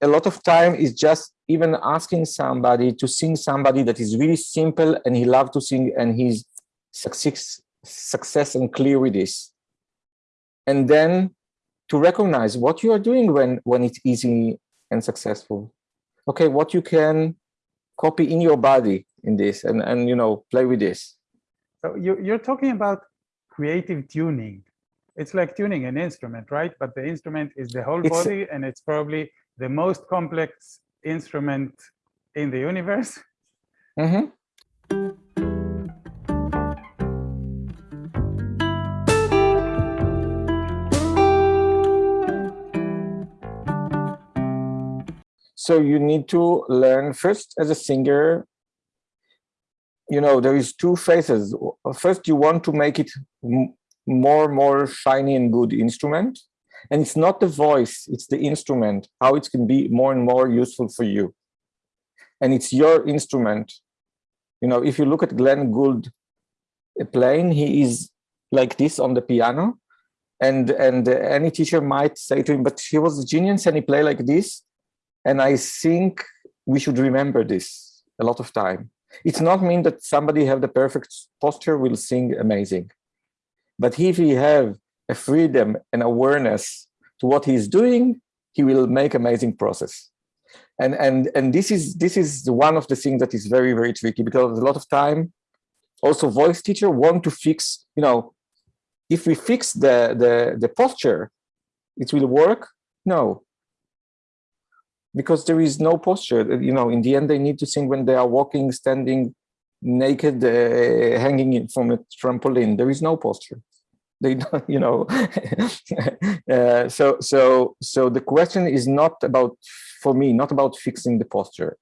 a lot of time is just even asking somebody to sing somebody that is really simple and he loves to sing and he's success, success and clear with this. And then to recognize what you are doing when, when it's easy and successful. Okay, what you can copy in your body in this and, and you know, play with this. So you, you're talking about creative tuning. It's like tuning an instrument, right? But the instrument is the whole It's- body and it's probably the most complex instrument in the universe. Mhm. So you need to learn first as a singer, you know, there is two phases. First, you want to make it more, more shiny and good instrument. And it's not the voice, it's the instrument, how it can be more and more useful for you. And it's your instrument. You know, if you look at Glenn Gould playing, he is like this on the piano. And, and any teacher might say to him, but he was a genius and he played like this. And I think we should remember this a lot of time. It's not mean that somebody have the perfect posture will sing amazing. But if he have a freedom and awareness to what he's doing, he will make amazing process. And and and this is this is one of the things that is very very tricky because a lot of time, also voice teacher want to fix. You know, if we fix the the the posture, it will work. No, because there is no posture. You know, in the end, they need to sing when they are walking, standing, naked, uh, hanging in from a trampoline. There is no posture. They don't you know. Uh, so so so the question is not about for me not about fixing the posture.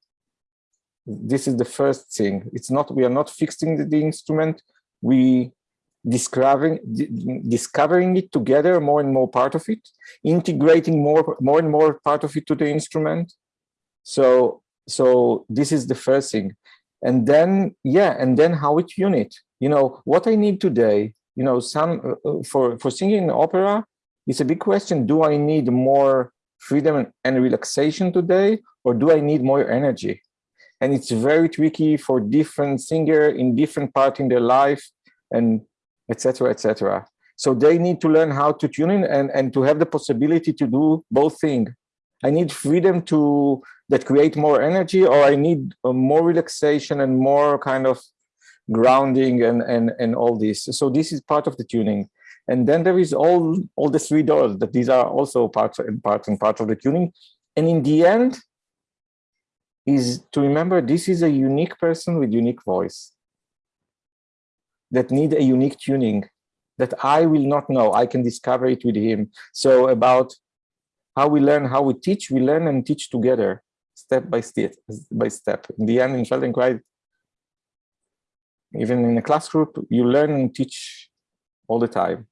This is the first thing. It's not we are not fixing the, the instrument. We discovering discovering it together more and more part of it integrating more more and more part of it to the instrument. So so this is the first thing and then yeah and then how it unit you know what i need today you know, some uh, for for singing opera, it's a big question. Do I need more freedom and relaxation today, or do I need more energy? And it's very tricky for different singer in different part in their life, and etc. etc. So they need to learn how to tune in and and to have the possibility to do both things. I need freedom to that create more energy, or I need uh, more relaxation and more kind of grounding and and and all this. So this is part of the tuning. And then there is all all the three doors that these are also parts and parts and part of the tuning. And in the end is to remember this is a unique person with unique voice that need a unique tuning that i will not know. I can discover it with him. So about how we learn how we teach we learn and teach together step by step. By step. In the end, in Feldenkrais, even in a class group, you learn and teach all the time.